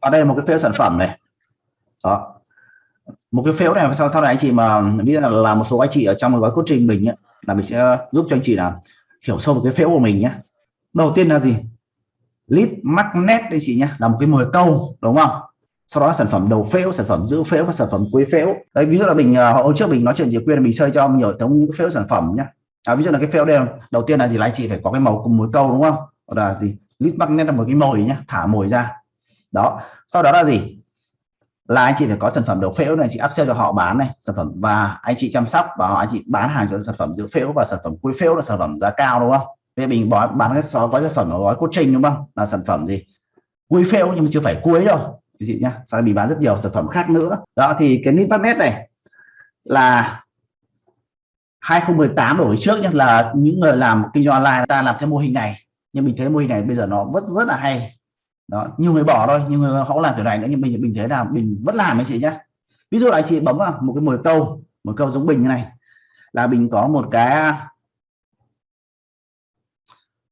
ở đây là một cái phễu sản phẩm này. Đó. Một cái phễu này sau sau này anh chị mà ví dụ là một số anh chị ở trong gói coaching mình nhé là mình sẽ giúp cho anh chị là hiểu sâu về cái phễu của mình nhé đầu tiên là gì? Lead magnet đây chị nhé là một cái mồi câu đúng không? Sau đó sản phẩm đầu phễu sản phẩm giữ phễu và sản phẩm cuối phễu đấy ví dụ là mình à, hôm trước mình nói chuyện gì quyên mình chơi cho nhiều thống những cái phễu sản phẩm nhé à, ví dụ là cái phễu đây đầu tiên là gì? Là anh chị phải có cái màu cùng mối câu đúng không? Là gì? Lead magnet là một cái mồi nhé thả mồi ra đó. Sau đó là gì? Là anh chị phải có sản phẩm đầu phễu này chị áp sale cho họ bán này sản phẩm và anh chị chăm sóc và họ anh chị bán hàng cho sản phẩm giữ phễu và sản phẩm cuối phễu là sản phẩm giá cao đúng không? Bây giờ mình bán, bán cái số gói sản phẩm gói coaching đúng không? Là sản phẩm gì? Cuối phễu nhưng mà chưa phải cuối đâu chị nhá. Sau đó mình bán rất nhiều sản phẩm khác nữa. Đó thì cái nít net này là 2018 đổi trước nhé là những người làm kinh doanh online ta làm theo mô hình này. Nhưng mình thấy mô hình này bây giờ nó vẫn rất là hay đó, nhiều người bỏ thôi nhưng người họ làm kiểu này nữa, nhưng mình mình thấy là mình vẫn làm anh chị nhé ví dụ là anh chị bấm vào một cái mồi câu một câu giống bình như này, là mình có một cái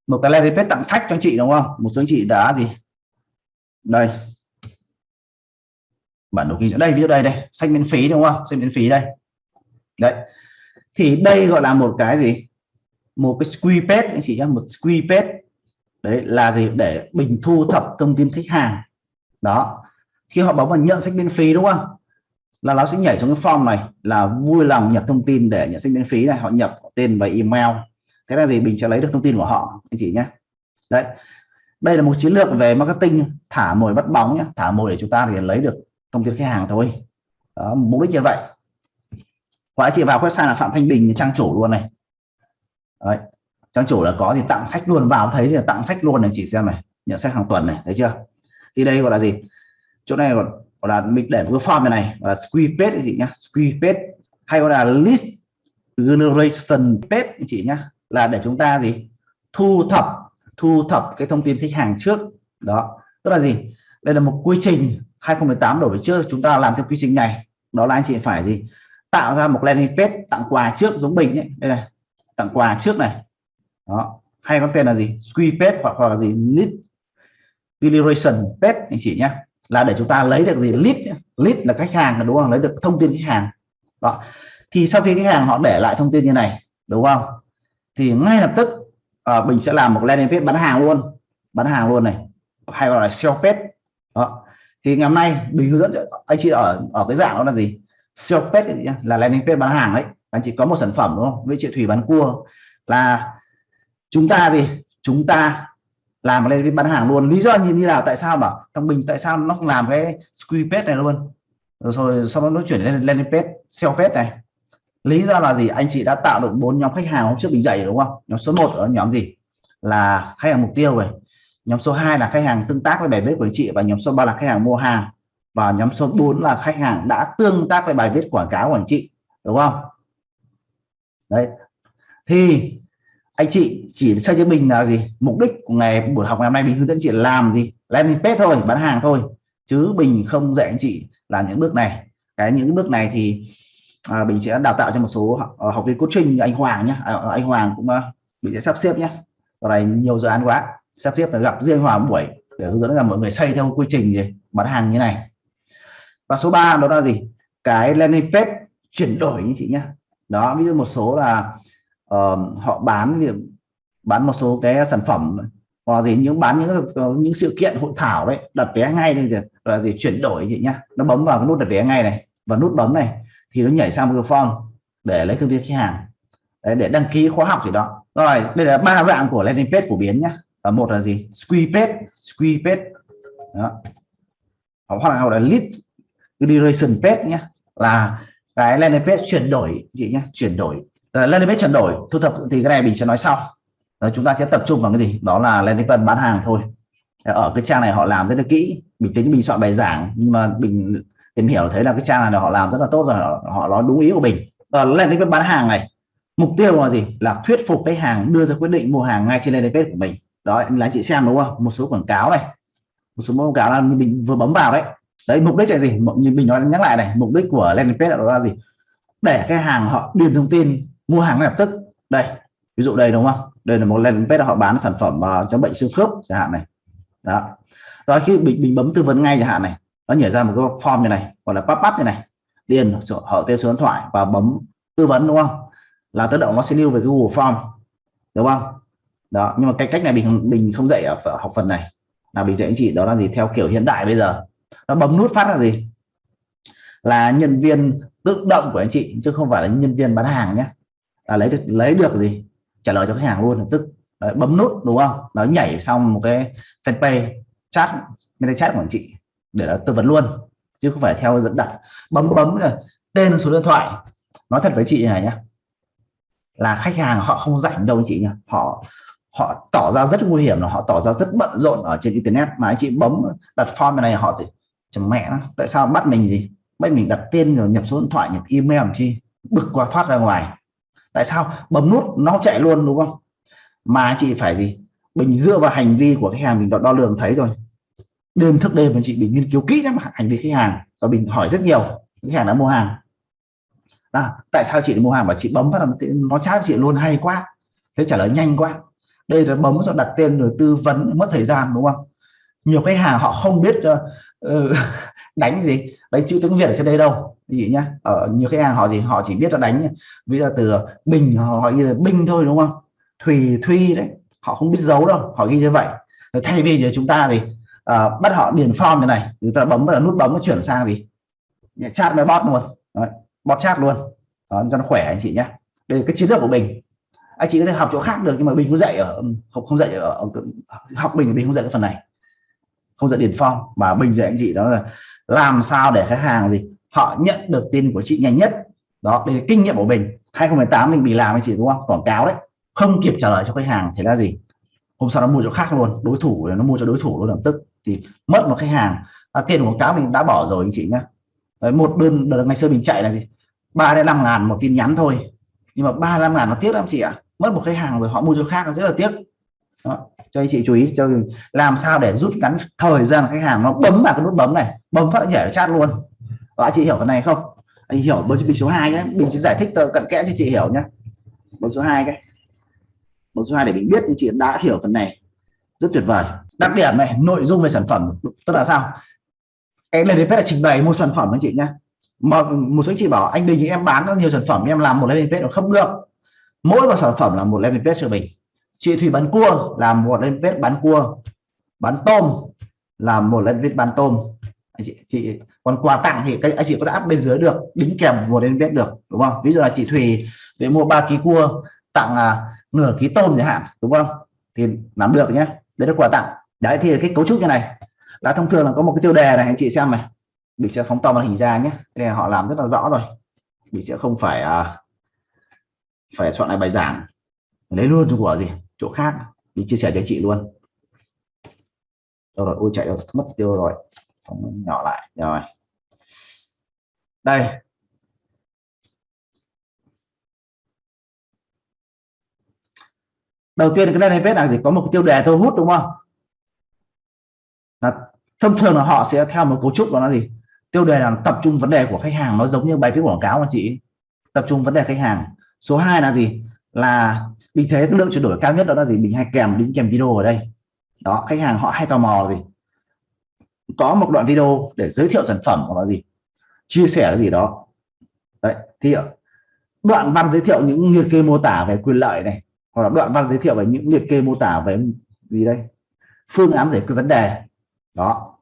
một cái landing page tặng sách cho anh chị, đúng không? Một số anh chị đã gì? Đây. Bản đồ ghi đây, ví dụ đây đây, sách miễn phí, đúng không? Sách miễn phí đây. Đấy. Thì đây gọi là một cái gì? Một cái squeeze page anh chị nhé một squeeze page đấy là gì? Để mình thu thập thông tin khách hàng. Đó. Khi họ bấm vào nhận sách miễn phí đúng không? Là nó sẽ nhảy xuống cái form này là vui lòng nhập thông tin để nhận sách miễn phí này. Họ nhập tên và email. Thế là gì? Mình sẽ lấy được thông tin của họ anh chị nhé. Đấy. Đây là một chiến lược về marketing. Thả mồi bắt bóng nhé. Thả mồi để chúng ta thì lấy được thông tin khách hàng thôi. Đó, mục đích như vậy. Hoặc chị vào website là phạm thanh bình trang chủ luôn này. Đấy trang chủ là có thì tặng sách luôn vào thấy thì tặng sách luôn này chỉ xem này nhận sách hàng tuần này thấy chưa? Thì đây gọi là gì? Chỗ này gọi, gọi là mình để một cái form này này là squeeze page gì nhá squeeze page hay gọi là list generation page chị nhá. Là để chúng ta gì? Thu thập thu thập cái thông tin khách hàng trước. Đó tức là gì? Đây là một quy trình 2018 đổi trước chúng ta làm theo quy trình này. Đó là anh chị phải gì? Tạo ra một landing page tặng quà trước giống bình ấy. Đây này tặng quà trước này đó. Hay có tên là gì? Squeeze page hoặc, hoặc là gì? Lead generation page anh chị nhé. Là để chúng ta lấy được gì? Lead lead là khách hàng đúng không? Lấy được thông tin khách hàng. Đó. Thì sau khi khách hàng họ để lại thông tin như này đúng không? Thì ngay lập tức à, mình sẽ làm một landing page bán hàng luôn. Bán hàng luôn này. Hay gọi là sell page đó. Thì ngày hôm nay mình hướng dẫn cho anh chị ở ở cái dạng đó là gì? Sell page là landing page bán hàng đấy anh chị có một sản phẩm đúng không? Với chị thủy bán cua. Là chúng ta gì chúng ta làm lên bán hàng luôn. Lý do như thế nào, tại sao mà thằng mình tại sao nó không làm cái squeeze page này luôn? Rồi sau đó nó chuyển lên lên page sell page này. Lý do là gì? Anh chị đã tạo được bốn nhóm khách hàng hôm trước mình dạy đúng không? Nhóm số 1 ở nhóm gì? Là khách hàng mục tiêu rồi. Nhóm số 2 là khách hàng tương tác với bài viết của anh chị và nhóm số 3 là khách hàng mua hàng. Và nhóm số 4 là khách hàng đã tương tác với bài viết quảng cáo của anh chị, đúng không? Đấy. Thì anh chị chỉ cho cho mình là gì? Mục đích của ngày buổi học ngày hôm nay mình hướng dẫn chị làm gì? Landing page thôi bán hàng thôi. Chứ mình không dạy anh chị làm những bước này. Cái những bước này thì à, mình sẽ đào tạo cho một số học, ờ, học viên coaching như anh Hoàng nhé à, ờ, anh Hoàng cũng uh, mình sẽ sắp xếp nhé giờ này nhiều dự án quá sắp xếp là gặp riêng Hoàng buổi để hướng dẫn là mọi người xây theo quy trình gì bán hàng như này. Và số 3 đó là gì? Cái landing page chuyển đổi như chị nhé đó ví dụ một số là uh, họ bán việc bán một số cái sản phẩm hoặc gì những bán những ờ, những sự kiện hội thảo đấy đặt vé ngay đây là gì chuyển đổi chị nhá. Nó bấm vào cái nút đặt vé ngay này và nút bấm này thì nó nhảy sang một cái form để lấy thông tin khách hàng. Đấy, để đăng ký khóa học gì đó. Rồi đây là ba dạng của landing page phổ biến nhá. Và một là gì? Squeeze page squeeze page. Đó. hoặc là, hoặc là lead generation page nhá. Là cái landing page chuyển đổi chị nhá, chuyển đổi Ờ, landing page chuyển đổi thu thập thì cái này mình sẽ nói sau. Đó, chúng ta sẽ tập trung vào cái gì? Đó là landing page bán hàng thôi. Ờ, ở cái trang này họ làm rất là kỹ. Mình tính mình soạn bài giảng nhưng mà mình tìm hiểu thấy là cái trang này họ làm rất là tốt rồi họ, họ nói đúng ý của mình. Ở landing page bán hàng này mục tiêu là gì? Là thuyết phục khách hàng đưa ra quyết định mua hàng ngay trên landing page của mình. Đó là anh chị xem đúng không? Một số quảng cáo này. Một số quảng cáo là mình vừa bấm vào đấy. Đấy mục đích là gì? Như mình nói nhắc lại này mục đích của landing page là gì? Để khách hàng họ điền thông tin mua hàng ngay lập tức. Đây ví dụ đây đúng không? Đây là một landing page họ bán sản phẩm à, uh, chống bệnh xương khớp chẳng hạn này. Đó. Đó khi mình, mình bấm tư vấn ngay chẳng hạn này nó nhảy ra một cái form như này gọi là pop up như này. Điền họ tên số điện thoại và bấm tư vấn đúng không? Là tự động nó sẽ lưu về cái Google Form đúng không? Đó nhưng mà cái cách này mình mình không dạy ở học phần này. Là mình dạy anh chị đó là gì? Theo kiểu hiện đại bây giờ. Nó bấm nút phát là gì? Là nhân viên tự động của anh chị chứ không phải là nhân viên bán hàng nhé là lấy được lấy được gì? Trả lời cho khách hàng luôn tức Đấy, bấm nút đúng không? Nó nhảy xong một cái fanpage chat bên chat của anh chị để nó tư vấn luôn chứ không phải theo dẫn đặt. Bấm bấm rồi tên số điện thoại. Nói thật với chị này nhá là khách hàng họ không rảnh đâu anh chị nhá. Họ họ tỏ ra rất nguy hiểm là họ tỏ ra rất bận rộn ở trên internet. Mà anh chị bấm đặt form này họ gì chẳng mẹ nó tại sao bắt mình gì? Bắt mình đặt tên rồi nhập số điện thoại nhập email làm chi? Bực qua thoát ra ngoài tại sao? Bấm nút nó chạy luôn đúng không? Mà chị phải gì? Mình dựa vào hành vi của khách hàng mình đo, đo lường thấy rồi. Đêm thức đêm mà chị mình nghiên cứu kỹ lắm hành vi khách hàng. Và mình hỏi rất nhiều khách hàng đã mua hàng. À, tại sao chị mua hàng? Và chị bấm vào nó chat chị luôn hay quá. Thế trả lời nhanh quá. Đây là bấm rồi đặt tên rồi tư vấn mất thời gian đúng không? Nhiều khách hàng họ không biết uh, đánh gì. Đánh chữ tiếng việt ở trên đây đâu gì nhá ở nhiều khách hàng họ gì họ chỉ biết là đánh ví dụ từ bình họ ghi là binh thôi đúng không? Thùy thuy đấy họ không biết giấu đâu họ ghi như vậy. Thay vì giờ chúng ta thì uh, bắt họ điền form như này chúng ta bấm là nút bấm nó chuyển sang gì? Chat với bot luôn. Đấy, bot chat luôn. Đó, cho nó khỏe anh chị nhé đây là cái chiến lược của mình anh chị có thể học chỗ khác được nhưng mà mình cũng dạy ở ừ, không không dạy ở, ở học mình mình không dạy cái phần này. Không dạy điền form mà mình dạy anh chị đó là làm sao để khách hàng gì họ nhận được tin của chị nhanh nhất. Đó đây là kinh nghiệm của mình. 2018 mình bị làm anh chị đúng không? Quảng cáo đấy. Không kịp trả lời cho khách hàng thì là gì? Hôm sau nó mua chỗ khác luôn. Đối thủ nó mua cho đối thủ luôn lập tức. Thì mất một khách hàng. À, tiền quảng cáo mình đã bỏ rồi anh chị nhá. Đấy, một đơn đợt ngày xưa mình chạy là gì? ba đến năm ngàn một tin nhắn thôi. Nhưng mà ba năm ngàn nó tiếc lắm chị ạ. Mất một khách hàng rồi họ mua chỗ khác rất là tiếc. Đó. cho anh chị chú ý cho làm sao để rút ngắn thời gian khách hàng nó bấm vào cái nút bấm này. Bấm phát nhảy chat luôn và anh chị hiểu cái này không? Anh hiểu bấm bình số 2 nhé. Mình sẽ giải thích cận kẽ cho chị hiểu nhé. Bấm số 2 cái. Bấm số 2 để mình biết thì chị đã hiểu phần này. Rất tuyệt vời. Đặc điểm này, nội dung về sản phẩm, tức là sao? Cái landing page là trình bày một sản phẩm anh chị nhé. Mà một số anh chị bảo, anh Đình, em bán nhiều sản phẩm, em làm một landing page nó không được mỗi một sản phẩm là một landing page cho mình. Chị Thủy bán cua, làm một landing page bán cua, bán tôm, làm một landing page bán tôm. Anh chị chị còn quà tặng thì cái anh chị có thể áp bên dưới được đính kèm một đến biết được đúng không? Ví dụ là chị thùy để mua 3 ký cua tặng à, nửa ký tôm chẳng hạn đúng không? Thì làm được nhé. Đấy là quà tặng. Đấy thì cái cấu trúc như này. Là thông thường là có một cái tiêu đề này anh chị xem này. Mình sẽ phóng to màn hình ra nhé. Đây là họ làm rất là rõ rồi. Mình sẽ không phải à, phải soạn lại bài giảng. Lấy luôn của gì? Chỗ khác. Mình chia sẻ cho chị luôn. Đâu rồi? Ôi chạy rồi mất tiêu rồi. Phóng nhỏ lại. Rồi đây. Đầu tiên cái này page là gì có một cái tiêu đề thu hút đúng không? Là thông thường là họ sẽ theo một cấu trúc đó là gì? Tiêu đề là tập trung vấn đề của khách hàng, nó giống như bài viết quảng cáo mà chị. Tập trung vấn đề khách hàng. Số 2 là gì? Là vì thế, cái lượng chuyển đổi cao nhất đó là gì? Mình hay kèm, đính kèm video ở đây. Đó, khách hàng họ hay tò mò gì? Có một đoạn video để giới thiệu sản phẩm hoặc là gì? Chia sẻ cái gì đó. Đấy, thì ờ, đoạn văn giới thiệu những liệt kê mô tả về quyền lợi này, hoặc là đoạn văn giới thiệu về những liệt kê mô tả về gì đây? Phương án giải quyết vấn đề. Đó.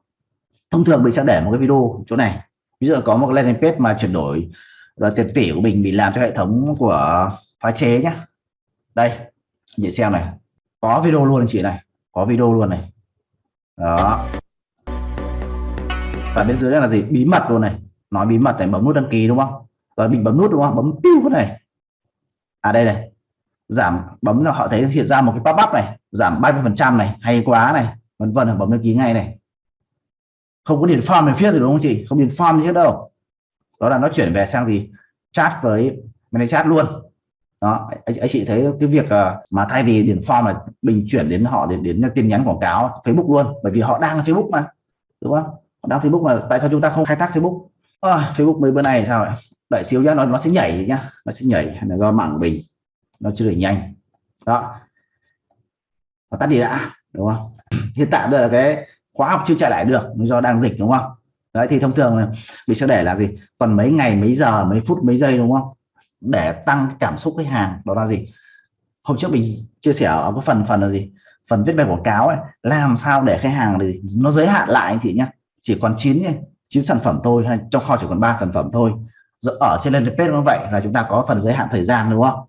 Thông thường mình sẽ để một cái video chỗ này. Ví dụ có một landing page mà chuyển đổi là tiền tỷ của mình bị làm cho hệ thống của phá chế nhé đây chị xem này. Có video luôn chị này. Có video luôn này. Đó. Và bên dưới đây là gì? Bí mật luôn này nói bí mật này bấm nút đăng ký đúng không? Rồi mình bấm nút đúng không? Bấm piu cái này. À đây này. Giảm bấm là họ thấy hiện ra một cái pop up này. Giảm 30 phần trăm này hay quá này. Vân vân bấm đăng ký ngay này. Không có điền form về phía rồi đúng không chị? Không điền form gì hết đâu. Đó là nó chuyển về sang gì? Chat với mình chat luôn. Đó anh, anh chị thấy cái việc ờ, mà thay vì điền form mà mình chuyển đến họ đến đến tin nhắn quảng cáo Facebook luôn. Bởi vì họ đang Facebook mà đúng không? Họ đang Facebook mà tại sao chúng ta không khai thác Facebook? À, Facebook mấy bữa này sao vậy đợi xíu nhá nó nó sẽ nhảy nhá. Nó sẽ nhảy là do mạng của mình. Nó chưa đẩy nhanh. Đó. Và tắt đi đã đúng không? Hiện tại đây là cái khóa học chưa trả lại được do đang dịch đúng không? Đấy thì thông thường mình sẽ để là gì? Còn mấy ngày mấy giờ mấy phút mấy giây đúng không? Để tăng cảm xúc khách hàng đó là gì? Hôm trước mình chia sẻ ở cái phần phần là gì? Phần viết bài quảng cáo ấy. Làm sao để khách hàng thì nó giới hạn lại anh chị nhé chỉ còn 9 nhé chín sản phẩm thôi hay trong kho chỉ còn 3 sản phẩm thôi. Ở trên landing page nó vậy là chúng ta có phần giới hạn thời gian đúng không?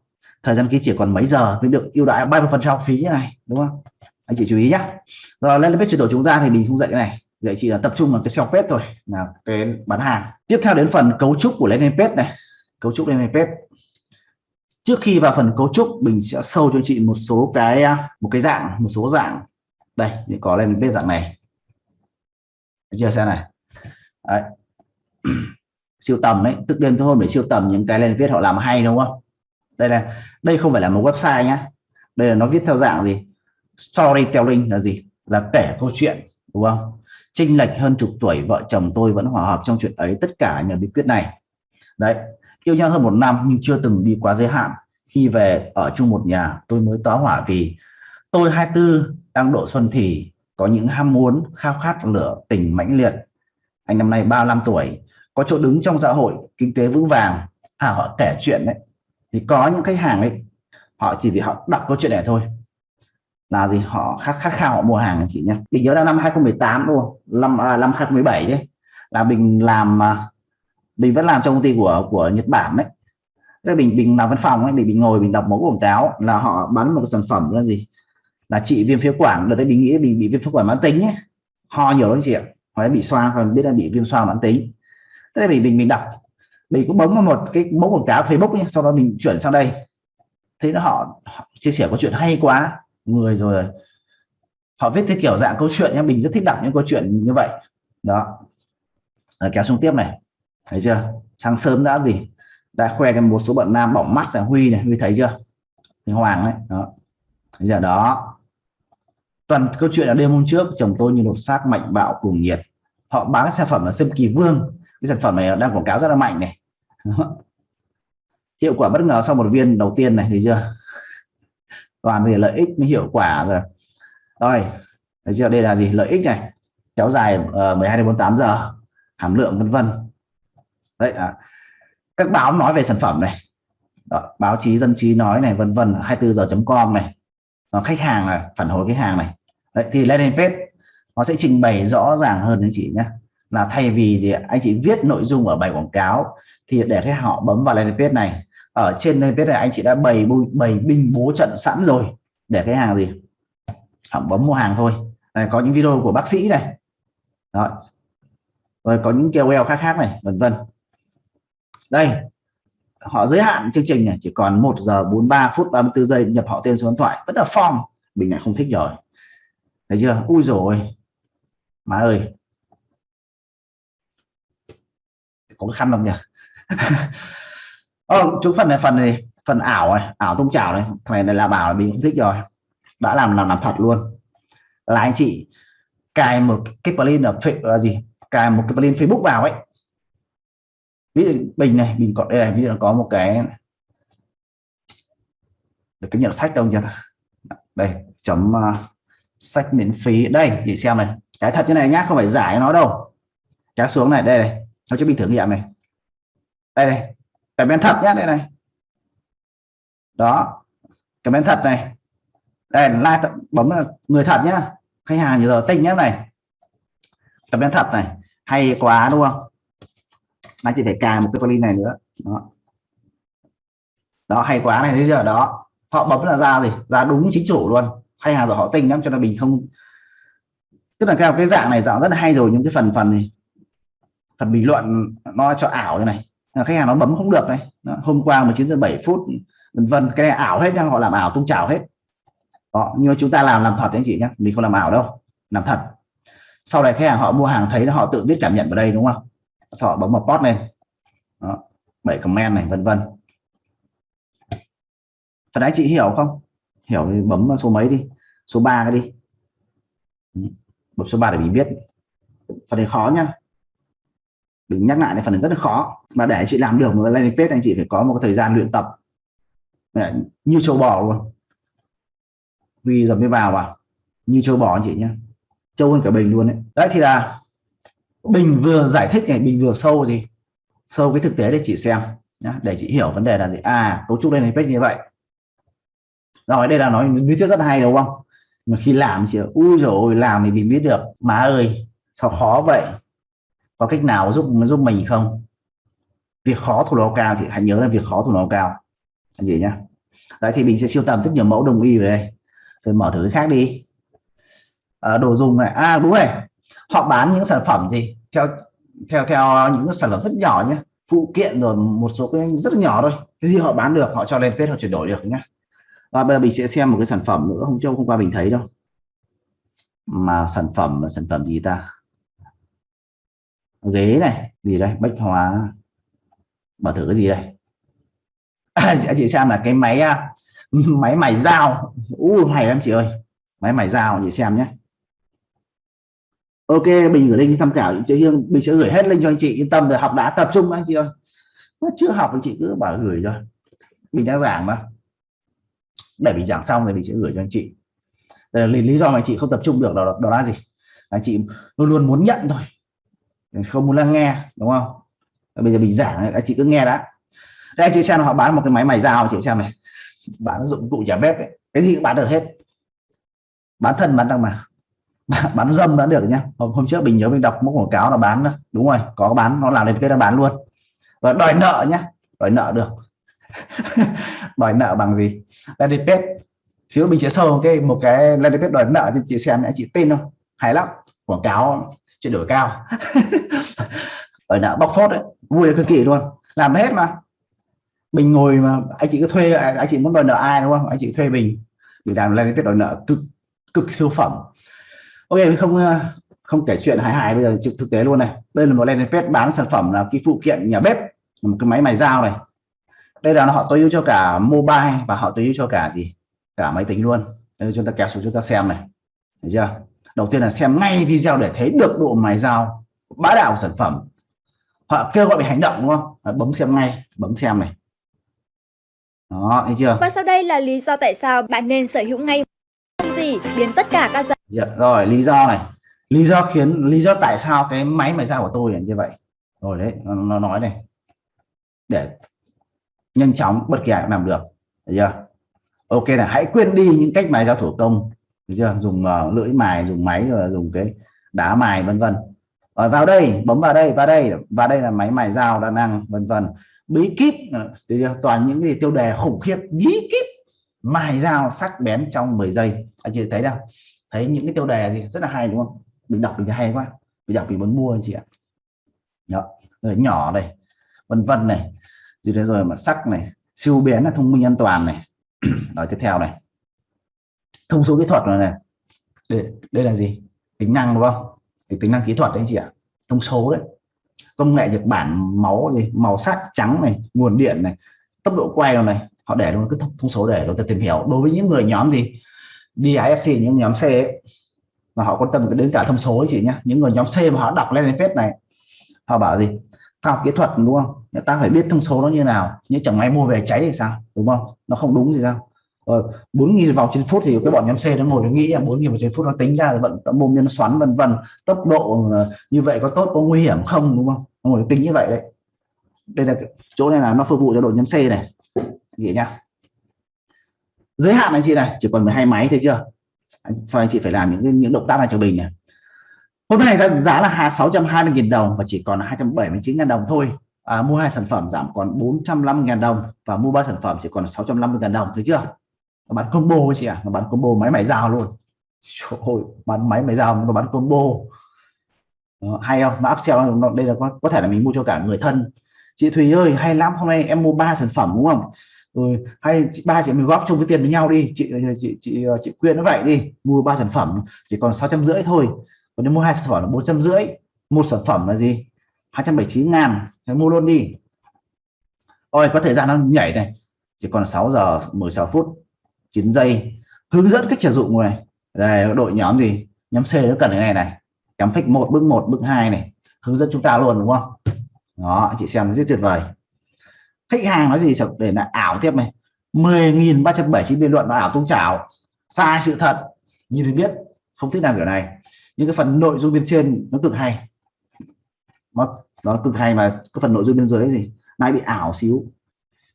Thời gian ký chỉ còn mấy giờ mới được ưu đãi 30 phần trăm phí như này đúng không? Anh chị chú ý nhé rồi landing page chuyển đổi chúng ta thì mình không dạy cái này. Dạy chỉ là tập trung vào cái sell page thôi là cái bán hàng. Tiếp theo đến phần cấu trúc của landing page này. Cấu trúc landing page. Trước khi vào phần cấu trúc mình sẽ sâu cho chị một số cái một cái dạng một số dạng. Đây có lên bên dạng này. Chưa xem này đấy. siêu tầm đấy tức đêm thôi để siêu tầm những cái lên viết họ làm hay, đúng không? Đây là, đây không phải là một website nhá. Đây là nó viết theo dạng gì? Storytelling là gì? Là kể câu chuyện, đúng không? Chênh lệch hơn chục tuổi, vợ chồng tôi vẫn hòa hợp trong chuyện ấy, tất cả nhờ bí quyết này. Đấy, yêu nhau hơn một năm nhưng chưa từng đi quá giới hạn. Khi về ở chung một nhà, tôi mới tỏa hỏa vì tôi 24 đang độ xuân thì có những ham muốn khao khát lửa tình mãnh liệt anh năm nay 35 tuổi có chỗ đứng trong xã hội kinh tế vững vàng. À, họ kể chuyện đấy. Thì có những khách hàng ấy họ chỉ vì họ đọc câu chuyện này thôi. Là gì? Họ khát khát khao họ mua hàng chị nhé mình nhớ là năm 2018 đúng không? Năm à, năm 2017 đấy. Là mình làm à, mình vẫn làm trong công ty của của Nhật Bản đấy. Thế mình mình làm văn phòng ấy mình, mình ngồi mình đọc mẫu quảng cáo. Là họ bán một sản phẩm là gì? Là trị viêm phế quản. Đợt đấy mình nghĩ mình bị viêm phế quản mãn tính ấy ho nhiều lắm chị ạ hoặc bị xoa còn biết là bị viêm xoa mãn tính. Thế thì mình mình mình đọc. Mình cũng bấm vào một cái mẫu quảng cáo Facebook nhé sau đó mình chuyển sang đây. Thấy nó họ, họ chia sẻ có chuyện hay quá. Người rồi. Họ viết cái kiểu dạng câu chuyện nhé mình rất thích đọc những câu chuyện như vậy. Đó. Rồi kéo xuống tiếp này. Thấy chưa? Sáng sớm đã gì? Đã khoe cái một số bạn nam bỏng mắt là huy này huy thấy chưa? Thì hoàng đấy. Đó. Bây giờ đó toàn câu chuyện là đêm hôm trước chồng tôi như đột xác mạnh bạo cuồng nhiệt. Họ bán cái sản phẩm là sâm kỳ vương. Cái sản phẩm này đang quảng cáo rất là mạnh này. Hiệu quả bất ngờ sau một viên đầu tiên này thấy chưa? Toàn thì lợi ích mới hiệu quả rồi. Rồi thấy chưa? Đây là gì? Lợi ích này. Kéo dài ờ, uh, 12 đến 48 giờ. Hàm lượng vân vân. Đấy à. các báo nói về sản phẩm này. Đó, báo chí dân trí nói này vân vân. 24 giờ.com này. Đó, khách hàng là phản hồi cái hàng này đấy, thì landing page nó sẽ trình bày rõ ràng hơn anh chị nhé. Là thay vì gì anh chị viết nội dung ở bài quảng cáo thì để cái họ bấm vào landing page này. Ở trên landing page này anh chị đã bày bày binh bố trận sẵn rồi. Để cái hàng gì? Họ bấm mua hàng thôi. Này, có những video của bác sĩ này. Đó. Rồi có những KOL khác khác này vân vân. Đây họ giới hạn chương trình này chỉ còn 1 giờ 43 phút 34 giây nhập họ tên số điện thoại. Vẫn là form. Mình lại không thích rồi thấy chưa? Ui rồi má ơi. Có cái khăn không nhỉ? Ờ, chúng phần này phần này phần ảo này ảo tung chảo này. Này, này là bảo là mình cũng thích rồi. Đã làm làm làm thật luôn. Là anh chị cài một cái plugin ở là gì? Cài một cái plugin Facebook vào ấy. Ví dụ bình này mình có đây này ví dụ có một cái được cái nhận sách đâu nhỉ? Đây chấm uh, sách miễn phí. Đây, chị xem này. Cái thật như này nhá, không phải giải nó đâu. Kéo xuống này, đây này. Nó cho mình thử nghiệm này. Đây này. Cái bên thật nhá, đây này. Đó. Cái bên thật này. Đây, like bấm người thật nhá. Khách hàng như giờ tinh nhá, này. Cái bên thật này. Hay quá, đúng không? Anh chị phải cài một cái plugin này nữa. Đó. Đó, hay quá này thế giờ đó. Họ bấm là ra gì? Ra đúng chính chủ luôn hay hà rồi họ tinh lắm cho nên mình không? Tức là theo cái dạng này dạng rất là hay rồi những cái phần phần gì? Phần bình luận nó cho ảo như này. Khách hàng nó bấm không được này. Đó, hôm qua 19 giờ 7 phút vân vân cái này ảo hết nha họ làm ảo tung chảo hết. Đó, nhưng mà chúng ta làm làm thật anh chị nhé. Mình không làm ảo đâu làm thật. Sau này khách hàng họ mua hàng thấy họ tự biết cảm nhận ở đây đúng không? Sau họ bấm vào post lên. Đó, bảy comment này vân vân. Phần anh chị hiểu không? Hiểu thì bấm số mấy đi? Số 3 cái đi. Bấm số 3 để mình biết. Phần này khó nhá. Mình nhắc lại này phần này rất là khó. Mà để chị làm được một landing page anh chị phải có một thời gian luyện tập. Như châu bò luôn. Vì giờ mới vào vào. Như châu bò anh chị nhé trâu hơn cả bình luôn đấy. Đấy thì là bình vừa giải thích này bình vừa sâu gì? Sâu cái thực tế để chị xem nhá, để chị hiểu vấn đề là gì. À cấu trúc lên page như vậy rồi đây là nói lý thuyết rất hay đúng không? Mà khi làm chỉ ui rồi làm thì mình biết được. Má ơi sao khó vậy? Có cách nào giúp giúp mình không? Việc khó thủ đô cao thì hãy nhớ là việc khó thủ đô cao. Là gì nhá? Đấy thì mình sẽ siêu tầm rất nhiều mẫu đồng y về đây. Rồi mở thử cái khác đi. À, đồ dùng này. À đúng rồi. Họ bán những sản phẩm gì? Theo theo theo những sản phẩm rất nhỏ nhé phụ kiện rồi một số cái rất nhỏ thôi. Cái gì họ bán được họ cho lên page họ chuyển đổi được nhé và bây giờ mình sẽ xem một cái sản phẩm nữa không châu hôm qua mình thấy đâu. Mà sản phẩm là sản phẩm gì ta? Ghế này gì đây? Bách hóa. Mở thử cái gì đây? À, chị xem là cái máy à, máy mài dao. U hay lắm chị ơi. Máy mài dao chị xem nhé. Ok mình gửi link tham khảo chị Hương. Mình sẽ gửi hết link cho anh chị yên tâm rồi học đã tập trung anh chị ơi. Chưa học thì chị cứ bảo gửi rồi mình đang giảng mà để mình giảng xong rồi mình sẽ gửi cho anh chị. Đây là lý, lý do mà anh chị không tập trung được đó, đó là gì? Anh chị luôn luôn muốn nhận thôi. Không muốn lắng nghe đúng không? Bây giờ mình giảng anh chị cứ nghe đã. Đây anh chị xem họ bán một cái máy mài dao chị xem này. Bán dụng cụ nhà bếp ấy. cái gì cũng bán được hết. Bán thân bán đâu mà. Bán dâm đã được nhá. Hôm, hôm trước mình nhớ mình đọc một quảng cáo là bán đó. đúng rồi có bán nó làm lên cái nó bán luôn. Và đòi nợ nhá. Đòi nợ được. đòi nợ bằng gì? Landing page xíu mình sẽ sâu cái một cái landing page đòi nợ cho chị xem nhé chị tin không? Hay lắm. Quảng cáo chuyển đổi cao. Đòi nợ bóc phốt đấy. Vui cực kỳ luôn. Làm hết mà. Mình ngồi mà, anh chị cứ thuê, anh chị muốn đòi nợ ai đúng không? Anh chị thuê mình. Mình làm lên cái đòi nợ cực cực siêu phẩm. Ok không không kể chuyện hài hài bây giờ trực thực tế luôn này. Đây là một landing page bán sản phẩm là cái phụ kiện nhà bếp. Một cái máy mài dao này đây là họ tối ưu cho cả mobile và họ tối ưu cho cả gì? Cả máy tính luôn. Đây chúng ta kéo xuống chúng ta xem này. Thấy chưa? Đầu tiên là xem ngay video để thấy được độ mài dao bá đạo của sản phẩm. Họ kêu gọi về hành động đúng không? Bấm xem ngay bấm xem này. Đó thấy chưa? Và sau đây là lý do tại sao bạn nên sở hữu ngay không gì biến tất cả các dạ, rồi lý do này. Lý do khiến lý do tại sao cái máy mài dao của tôi là như vậy. Rồi đấy nó, nó nói này. Để nhanh chóng bất kỳ ai cũng làm được được chưa? Ok là hãy quên đi những cách mài dao thủ công được chưa? Dùng uh, lưỡi mài dùng máy rồi dùng cái đá mài vân vân. Vào đây bấm vào đây vào đây và đây là máy mài dao đa năng vân vân. Bí kíp ờ, toàn những gì tiêu đề khủng khiếp bí kíp mài dao sắc bén trong 10 giây. Anh chị thấy đâu thấy những cái tiêu đề gì rất là hay đúng không? Mình đọc mình hay quá. Mình đọc mình muốn mua anh chị ạ. Đó rồi nhỏ này vân vân này gì đấy rồi mà sắc này siêu bén là thông minh an toàn này. Rồi tiếp theo này. Thông số kỹ thuật này, này. Đây, đây là gì? Tính năng đúng không? Thì tính năng kỹ thuật đấy anh chị ạ. Thông số đấy. Công nghệ Nhật Bản máu gì? Màu sắc trắng này nguồn điện này tốc độ quay này. Họ để luôn cái thông, thông số để chúng ta tìm hiểu. Đối với những người nhóm gì? DISC những nhóm C ấy, mà họ quan tâm đến cả thông số ấy chị nhá. Những người nhóm C mà họ đọc lên page này họ bảo gì? Khoa học kỹ thuật, đúng không? Người ta phải biết thông số nó như nào. Như chẳng may mua về cháy thì sao? Đúng không? Nó không đúng gì sao? Bốn nghìn vòng trên phút thì cái bọn nhóm C nó ngồi nó nghĩ là bốn nghìn vòng trên phút nó tính ra thì vận mồm nhân xoắn, vân vân. Tốc độ như vậy có tốt, có nguy hiểm không? Đúng không? Nó ngồi tính như vậy đấy. Đây là chỗ này là nó phục vụ cho đội nhóm C này. Vậy nhá. Giới hạn anh chị này, chỉ còn 12 máy thấy chưa? Sau anh chị phải làm những những động tác này cho mình này hôm nay giá, giá là 620.000 đồng và chỉ còn 279.000 đồng thôi. À, mua hai sản phẩm giảm còn 450.000 đồng và mua ba sản phẩm chỉ còn 650.000 đồng thấy chưa? Nó bán combo chị ạ à? nó bán combo máy máy dao luôn. Trời bán máy máy dao nó bán combo. Đó, hay không? Nó upsell nó, đây là có, có thể là mình mua cho cả người thân. Chị Thùy ơi hay lắm hôm nay em mua ba sản phẩm đúng không? Rồi hay chị ba chị mình góp chung cái tiền với nhau đi. Chị chị chị chị quyên nó vậy đi mua ba sản phẩm chỉ còn sáu trăm rưỡi thôi còn nếu mua hai sản phẩm là bốn trăm rưỡi, một sản phẩm là gì? 279 ngàn hãy mua luôn đi. Ôi, có thời gian nó nhảy này. Chỉ còn 6 giờ 16 phút 9 giây. Hướng dẫn cách sử dụng này đây, đội nhóm gì nhóm C nó cần cái này này. Cắm phích một, bước một, bước hai này. Hướng dẫn chúng ta luôn, đúng không? Đó, chị xem rất tuyệt vời. Khách hàng nói gì? Để là ảo tiếp này. 10.379 biên luận là ảo tung chảo. Sai sự thật. Nhìn được biết, không thích làm kiểu này những cái phần nội dung bên trên nó cực hay. Nó, nó cực hay mà cái phần nội dung bên dưới gì? Nay bị ảo xíu.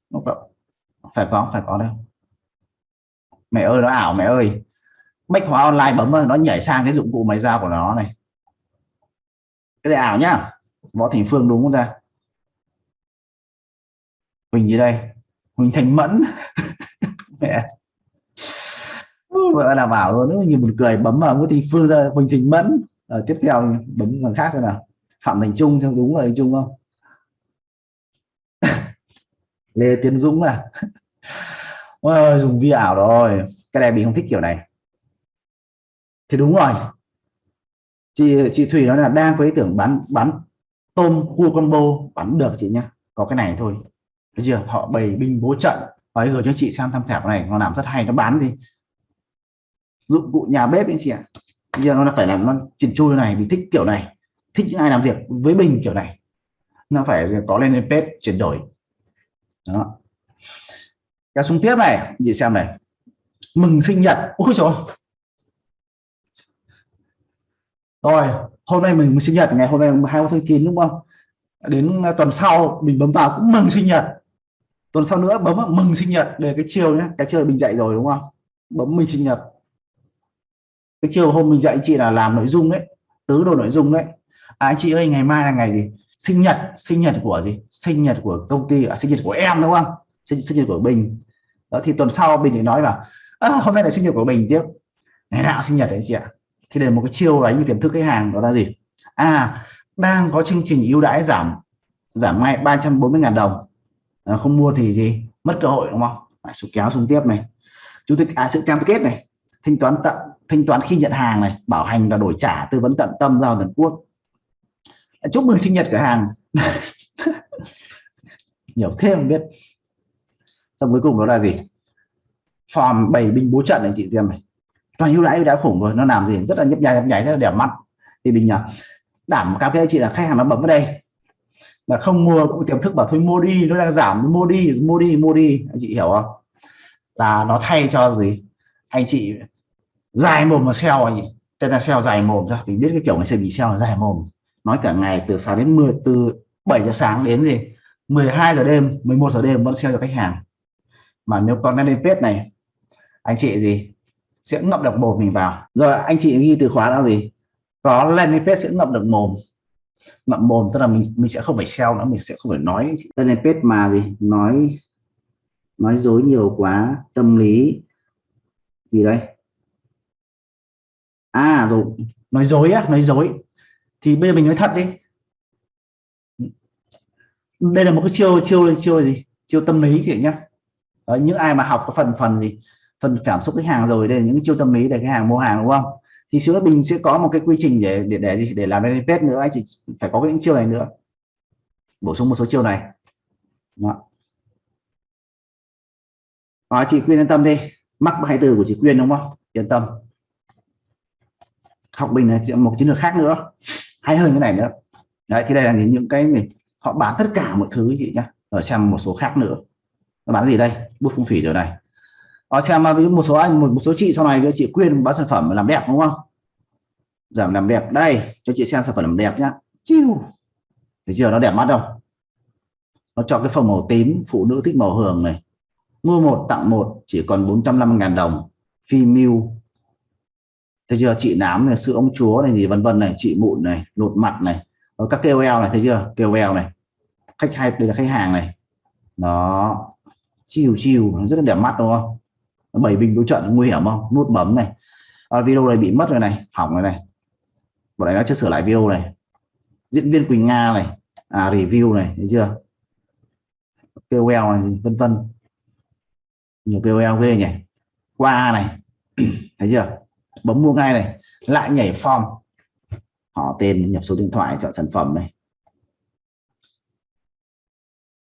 Nó phải có phải có đâu. Mẹ ơi nó ảo mẹ ơi. Bách hóa online bấm vào nó nhảy sang cái dụng cụ máy giao của nó này. Cái này ảo nhá. Võ thành phương đúng không ta? Huỳnh gì đây? Huỳnh thành mẫn. vợ là bảo luôn nữa như một cười bấm vào nguyễn thị phương ra huỳnh thị mẫn. Ở tiếp theo bấm bằng khác xem nào. Phạm thành trung xem đúng là trung không? Lê tiến dũng à? Ôi, dùng vi ảo rồi. Cái này mình không thích kiểu này. Thì đúng rồi. Chị chị thủy nói là đang có ý tưởng bán bán tôm cua combo bán được chị nhá. Có cái này thôi. Bây giờ họ bày binh bố trận. Nói gửi cho chị xem tham khảo này. Nó làm rất hay. Nó bán gì? Dụng cụ nhà bếp anh chị ạ. Giờ nó là phải làm nó chỉnh chui này mình thích kiểu này thích những ai làm việc với bình kiểu này. Nó phải có lên page chuyển đổi. Đó. Cái xuống tiếp này chị xem này. Mừng sinh nhật. Ôi. Trời rồi hôm nay mình, mình sinh nhật ngày hôm nay 20 tháng 9 đúng không? Đến tuần sau mình bấm vào cũng mừng sinh nhật. Tuần sau nữa bấm vào mừng sinh nhật. Để cái chiều nhé cái chiều mình dạy rồi đúng không? Bấm mình sinh nhật cái chiều hôm mình dạy chị là làm nội dung đấy tứ đồ nội dung đấy à, anh chị ơi ngày mai là ngày gì? Sinh nhật sinh nhật của gì? Sinh nhật của công ty à, sinh nhật của em đúng không? Sinh, sinh nhật của bình. Đó thì tuần sau bình thì nói là à, hôm nay là sinh nhật của mình tiếp. Ngày nào sinh nhật đấy chị ạ. Thì để một cái chiêu đánh như tiềm thức khách hàng đó là gì? À đang có chương trình ưu đãi giảm giảm ngay 340.000 đồng. À, không mua thì gì? Mất cơ hội đúng không? Lại số kéo xuống tiếp này. Chủ tịch à sự cam kết này thanh toán tận thanh toán khi nhận hàng này, bảo hành và đổi trả, tư vấn tận tâm, giao toàn quốc. Chúc mừng sinh nhật cửa hàng. Nhiều thêm biết. Xong cuối cùng đó là gì? Form bảy binh bố trận này chị xem này. Toàn ưu đãi đã khủng rồi nó làm gì? Rất là nhấp nháy nhấp nháy, rất là đẹp mắt. Thì mình nhờ đảm cam kết chị là khách hàng nó bấm vào đây. Là không mua cũng tiềm thức bảo thôi, mua đi, nó đang giảm, mua đi mua đi mua đi. Anh chị hiểu không? Là nó thay cho gì? Anh chị dài mồm mà sell anh à tên là sell dài mồm ra mình biết cái kiểu này sẽ bị sell dài mồm. Nói cả ngày từ sáng đến 10 từ 7 giờ sáng đến gì? 12 giờ đêm 11 giờ đêm vẫn sell cho khách hàng. Mà nếu còn lên page này, anh chị gì? Sẽ ngậm được mồm mình vào. Rồi anh chị ghi từ khóa là gì? Có landing page sẽ ngậm được mồm. Ngậm mồm tức là mình mình sẽ không phải sell nữa, mình sẽ không phải nói. Landing page mà gì? Nói nói dối nhiều quá, tâm lý gì đây? À rồi. Nói dối á nói dối. Thì bây giờ mình nói thật đi. Đây là một cái chiêu chiêu chiêu gì? Chiêu tâm lý chị nhá. Đấy, những ai mà học cái phần phần gì? Phần cảm xúc khách hàng rồi đây là những chiêu tâm lý để khách hàng mua hàng đúng không? Thì sữa mình sẽ có một cái quy trình để để để gì? Để làm lên page nữa anh chị phải có những chiêu này nữa. Bổ sung một số chiêu này. Đó. Đó, chị Quyên yên tâm đi. Mắc hai từ của chị Quyên đúng không? Yên tâm học bình là một chiến lược khác nữa. Hay hơn cái này nữa. Đấy thì đây là những cái mình họ bán tất cả mọi thứ chị nhá. Ở xem một số khác nữa. Nó bán gì đây? Bút phong thủy rồi này. Họ xem à, một số anh một, một số chị sau này chị quyên bán sản phẩm làm đẹp đúng không? Giảm làm đẹp. Đây cho chị xem sản phẩm làm đẹp nhá. Chiu. Thấy chưa? Nó đẹp mắt không? Nó cho cái phòng màu tím phụ nữ thích màu hường này. Mua một tặng một chỉ còn 450.000 đồng. Female thấy chưa? Chị nám này sữa ông chúa này gì vân vân này chị mụn này lột mặt này. Rồi các KOL này thấy chưa? KOL này. Khách hay đây là khách hàng này. Đó. Chiều chiều rất là đẹp mắt đúng không? Bảy bình đối trận nguy hiểm không? Nút bấm này. À, video này bị mất rồi này hỏng rồi này. Bọn này nó chưa sửa lại video này. Diễn viên Quỳnh Nga này. À review này thấy chưa? KOL này vân vân. Nhiều KOL ghê nhỉ? Qua này. Thấy chưa? Bấm mua ngay này, lại nhảy form. Họ tên nhập số điện thoại, chọn sản phẩm này.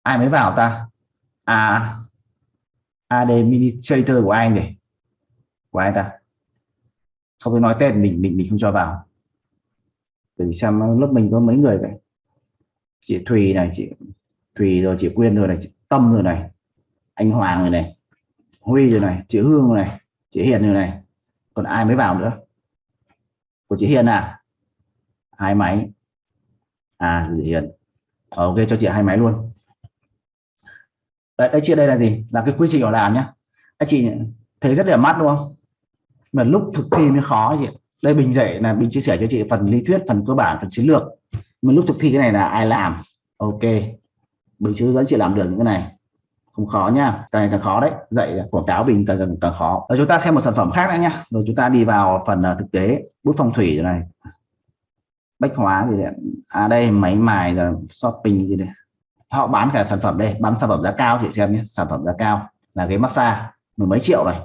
Ai mới vào ta? À Administrator của anh này. Của ai ta? Không phải nói tên, mình mình mình không cho vào. Để xem lớp mình có mấy người vậy. Chị Thùy này, chị Thùy rồi, chị Quyên rồi này, chị Tâm rồi này, anh Hoàng rồi này, Huy rồi này, chị Hương rồi này, chị Hiền rồi này còn ai mới vào nữa? Của chị Hiền à? Hai máy. À chị Hiền. Ờ, ok cho chị hai máy luôn. Đấy, đấy chị đây là gì? Là cái quy trình họ làm nhá. Anh chị thấy rất là mắt đúng không? Mà lúc thực thi mới khó chị. Đây bình dạy là bình chia sẻ cho chị phần lý thuyết phần cơ bản phần chiến lược. Mà lúc thực thi cái này là ai làm? Ok. Bình hướng dẫn chị làm được những cái này không khó nha càng ngày càng khó đấy. Dạy quảng cáo bình càng càng, càng khó. Rồi chúng ta xem một sản phẩm khác nữa nha, rồi chúng ta đi vào phần uh, thực tế bút phong thủy này. Bách hóa gì đấy à đây máy mài rồi shopping gì đấy, họ bán cả sản phẩm đây bán sản phẩm giá cao chị xem nhé sản phẩm giá cao là cái massage mười mấy triệu này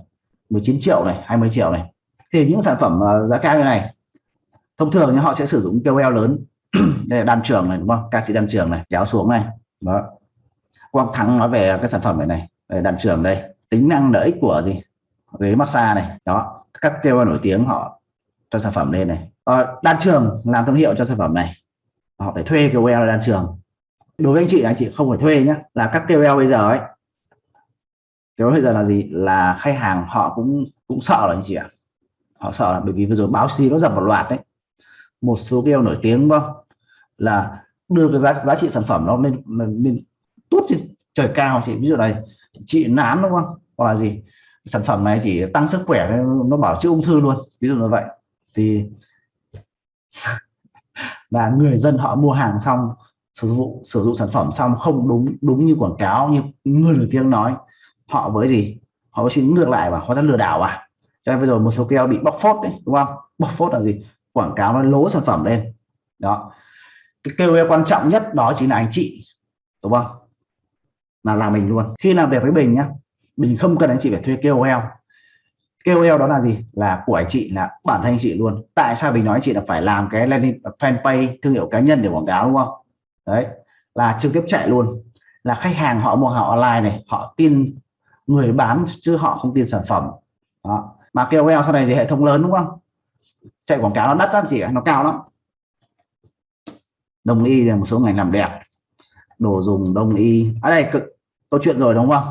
19 triệu này 20 triệu này. Thì những sản phẩm uh, giá cao như này thông thường thì họ sẽ sử dụng KOL lớn. Đây là đan trường này đúng không? Ca sĩ đan trường này kéo xuống này. Đó. Quang Thắng nói về cái sản phẩm này này đây, đan trường đây tính năng lợi ích của gì? Ghế massage này đó các KOL nổi tiếng họ cho sản phẩm lên này. Ờ, đan trường làm thương hiệu cho sản phẩm này họ phải thuê KOL đan trường đối với anh chị anh chị không phải thuê nhé là các KOL bây giờ ấy KOL bây giờ là gì? Là khách hàng họ cũng cũng sợ là anh chị ạ. Họ sợ là bởi vì vừa rồi báo chí nó dập một loạt đấy. Một số KOL nổi tiếng không là đưa cái giá giá trị sản phẩm nó lên lên tốt thì trời cao chị ví dụ này, chị nám đúng không? Hoặc là gì? Sản phẩm này chỉ tăng sức khỏe, nó bảo chữa ung thư luôn, ví dụ như vậy. Thì là người dân họ mua hàng xong, sử dụng sử dụng sản phẩm xong không đúng đúng như quảng cáo, như người nổi tiếng nói, họ với gì? Họ với xin ngược lại và họ đã lừa đảo à? Cho nên bây giờ một số keo bị bóc phốt đấy, đúng không? Bóc phốt là gì? Quảng cáo nó lố sản phẩm lên. Đó. Cái kêu quan trọng nhất đó chính là anh chị, đúng không? Là làm mình luôn. Khi làm việc với bình nhá mình không cần anh chị phải thuê KOL. KOL đó là gì? Là của anh chị, là bản thân anh chị luôn. Tại sao mình nói anh chị là phải làm cái landing fanpage, thương hiệu cá nhân để quảng cáo, đúng không? Đấy, là trực tiếp chạy luôn. Là khách hàng họ mua họ online này, họ tin người bán chứ họ không tin sản phẩm. Đó. mà KOL sau này gì hệ thống lớn, đúng không? Chạy quảng cáo nó đắt lắm chị nó cao lắm. Đồng y là một số ngành làm đẹp đồ dùng đông y. Ở à đây câu chuyện rồi đúng không?